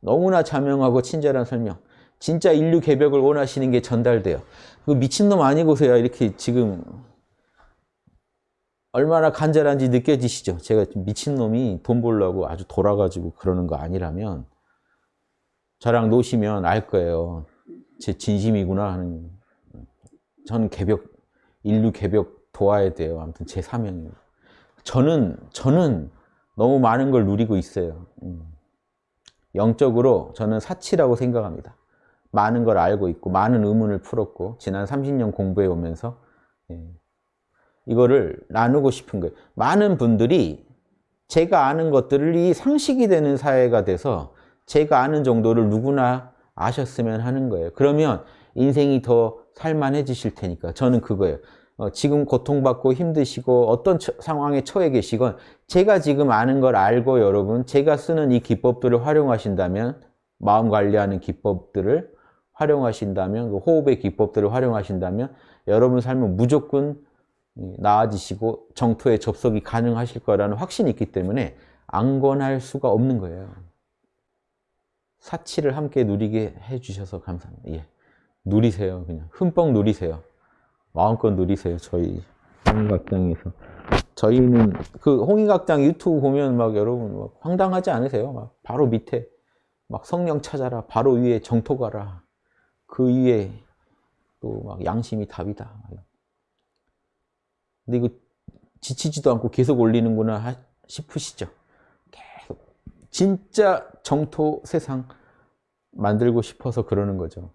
너무나 자명하고 친절한 설명. 진짜 인류 개벽을 원하시는 게 전달돼요. 그 미친놈 아니고서야 이렇게 지금 얼마나 간절한지 느껴지시죠? 제가 미친놈이 돈 벌려고 아주 돌아가지고 그러는 거 아니라면 저랑 노시면 알 거예요. 제 진심이구나 하는. 저는 개벽, 인류 개벽 도와야 돼요. 아무튼 제 사명입니다. 저는, 저는 너무 많은 걸 누리고 있어요. 음. 영적으로 저는 사치라고 생각합니다. 많은 걸 알고 있고 많은 의문을 풀었고 지난 30년 공부해 오면서 예. 이거를 나누고 싶은 거예요. 많은 분들이 제가 아는 것들이 상식이 되는 사회가 돼서 제가 아는 정도를 누구나 아셨으면 하는 거예요. 그러면 인생이 더 살만해지실 테니까 저는 그거예요. 어, 지금 고통받고 힘드시고 어떤 처, 상황에 처해 계시건 제가 지금 아는 걸 알고 여러분 제가 쓰는 이 기법들을 활용하신다면 마음 관리하는 기법들을 활용하신다면 그 호흡의 기법들을 활용하신다면 여러분 삶은 무조건 나아지시고 정토에 접속이 가능하실 거라는 확신이 있기 때문에 안건할 수가 없는 거예요. 사치를 함께 누리게 해주셔서 감사합니다. 예. 누리세요. 그냥 흠뻑 누리세요. 마음껏 누리세요. 저희 홍익학당에서. 저희는 그 홍익학당 유튜브 보면 막 여러분 막 황당하지 않으세요? 막 바로 밑에 막 성령 찾아라. 바로 위에 정토 가라. 그 위에 또 막 양심이 답이다. 근데 이거 지치지도 않고 계속 올리는구나 싶으시죠? 계속 진짜 정토 세상 만들고 싶어서 그러는 거죠.